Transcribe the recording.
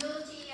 guilty